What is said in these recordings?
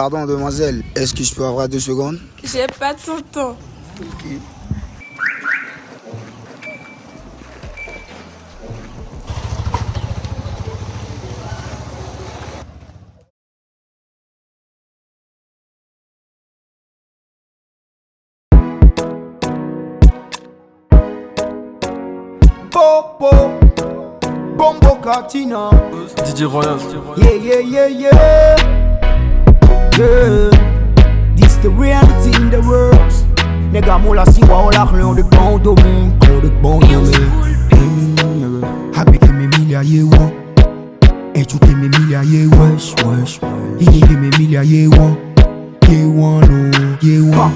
Pardon, demoiselle, est-ce que je peux avoir deux secondes? J'ai pas ton temps. Popo, Bombo Katina. DJ Royal. Yeah, yeah, yeah, yeah. Yeah. This the reality in the world. Nigga, mola si wa ola rien de bon domaine. Clos de bon domaine. Happy que mes milliards, yeah, ouais. Et tu t'es mes milliards, yeah, wesh, wesh. Il y a mes milliards, yeah, ouais. Yeah, one, oh, yeah, one.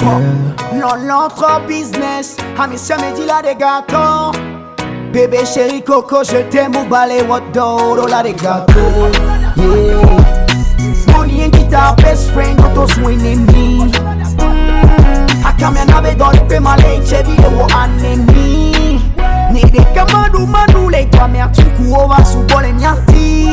Yeah. Non, l'entre business. Amissia me dit la gâteaux. Bébé chéri coco, je t'aime au balai, what do, la des gâteaux. Yeah. Money ain't it our best friend, but those winning me. Akami anabe don pe male chevi de wo anemi. Nide kama du manu le kwa me atuku ova su bole nyati.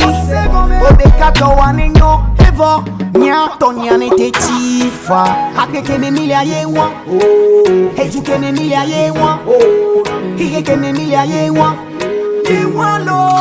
Ode kato wane nyo ever nya tonya ne te tifa. Akeke me mili aye wa. Ejuke me mili aye wa. Hige ke me mili aye wa. Ye wa lo.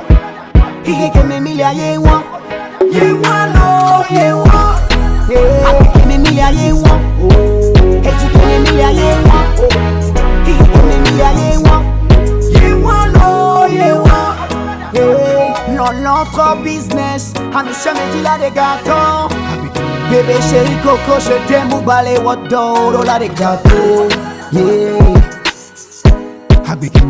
Hige ke me milia ye wa Ye wa lo ye wa Ake ke me milia ye wa Eti ke me milia ye wa Hige ke me milia ye wa Ye wa lo ye wa Non l'entre business. Amisha me dit la des gâteaux Bébé chéri coco je t'aime ou balai what do la des gâteaux Yeah. Habike